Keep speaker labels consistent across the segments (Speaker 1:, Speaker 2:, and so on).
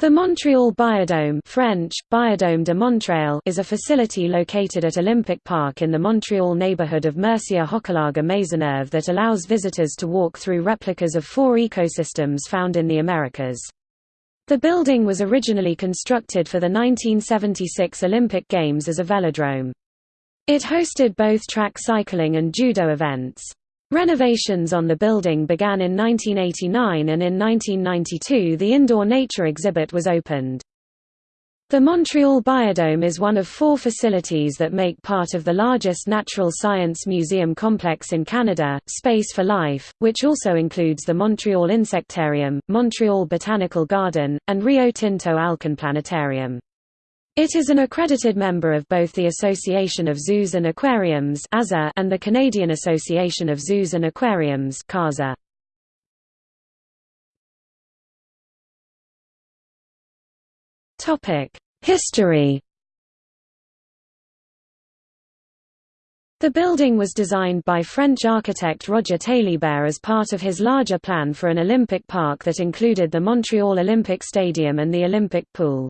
Speaker 1: The Montreal Biodome French, Biodome de Montréal is a facility located at Olympic Park in the Montreal neighborhood of Mercier-Hochelaga Maisonneuve that allows visitors to walk through replicas of four ecosystems found in the Americas. The building was originally constructed for the 1976 Olympic Games as a velodrome. It hosted both track cycling and judo events. Renovations on the building began in 1989 and in 1992 the indoor nature exhibit was opened. The Montreal Biodome is one of four facilities that make part of the largest natural science museum complex in Canada, Space for Life, which also includes the Montreal Insectarium, Montreal Botanical Garden, and Rio Tinto Alcan Planetarium. It is an accredited member of both the Association of Zoos and Aquariums and the Canadian Association of Zoos and Aquariums History The building was designed by French architect Roger Taillibert as part of his larger plan for an Olympic park that included the Montreal Olympic Stadium and the Olympic Pool.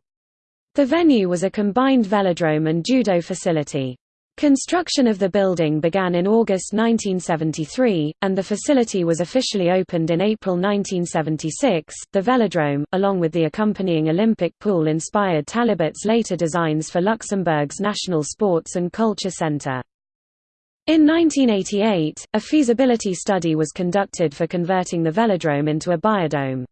Speaker 1: The venue was a combined velodrome and judo facility. Construction of the building began in August 1973, and the facility was officially opened in April 1976. The velodrome, along with the accompanying Olympic pool, inspired Taillibert's later designs for Luxembourg's National Sports and Culture Centre. In 1988, a feasibility study was conducted for converting the velodrome into a biodome.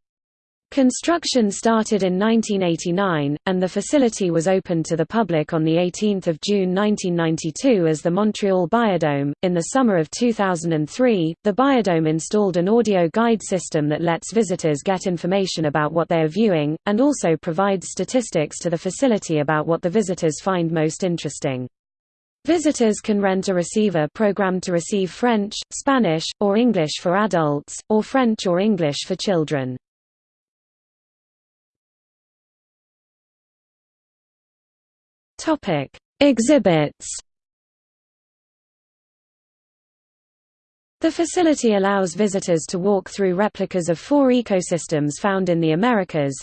Speaker 1: Construction started in 1989, and the facility was opened to the public on 18 June 1992 as the Montreal Biodome. In the summer of 2003, the Biodome installed an audio guide system that lets visitors get information about what they are viewing, and also provides statistics to the facility about what the visitors find most interesting. Visitors can rent a receiver programmed to receive French, Spanish, or English for adults, or French or English for children. Topic: Exhibits. The facility allows visitors to walk through replicas of four ecosystems found in the Americas.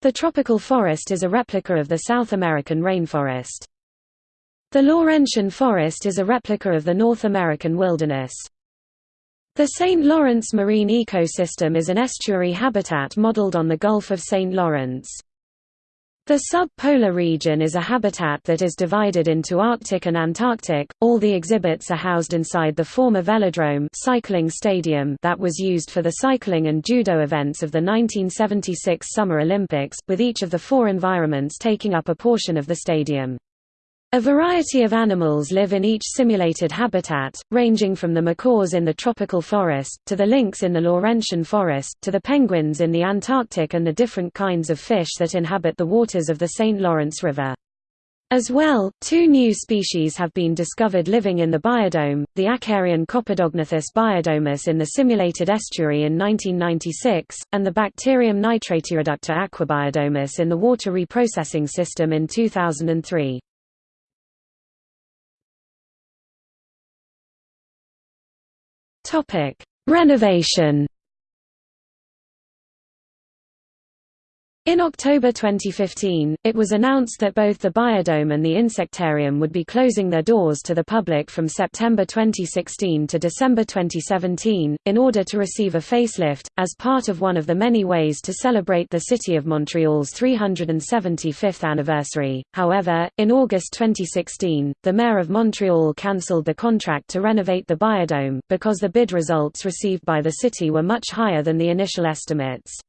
Speaker 1: The tropical forest is a replica of the South American rainforest. The Laurentian forest is a replica of the North American wilderness. The St. Lawrence marine ecosystem is an estuary habitat modeled on the Gulf of St. Lawrence. The sub-polar region is a habitat that is divided into Arctic and Antarctic. All the exhibits are housed inside the former velodrome cycling stadium that was used for the cycling and judo events of the 1976 Summer Olympics, with each of the four environments taking up a portion of the stadium. A variety of animals live in each simulated habitat, ranging from the macaws in the tropical forest, to the lynx in the Laurentian forest, to the penguins in the Antarctic and the different kinds of fish that inhabit the waters of the St. Lawrence River. As well, two new species have been discovered living in the biodome, the Acarian Copidognathus biodomus in the simulated estuary in 1996, and the bacterium Nitratireductor aquibiodomus in the water reprocessing system in 2003. Topic: Renovation. In October 2015, it was announced that both the Biodome and the Insectarium would be closing their doors to the public from September 2016 to December 2017, in order to receive a facelift, as part of one of the many ways to celebrate the City of Montreal's 375th anniversary. However, in August 2016, the Mayor of Montreal cancelled the contract to renovate the Biodome, because the bid results received by the city were much higher than the initial estimates.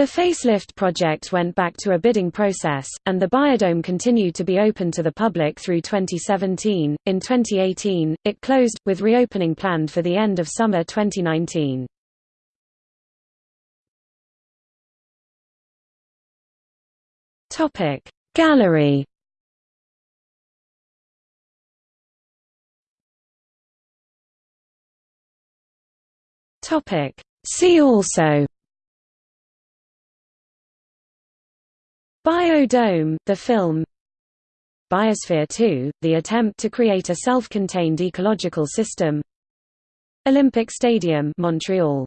Speaker 1: The facelift project went back to a bidding process, and the biodome continued to be open to the public through 2017. In 2018, it closed, with reopening planned for the end of summer 2019. Topic Gallery Topic See also Biodome, the film. Biosphere 2, the attempt to create a self-contained ecological system. Olympic Stadium Montreal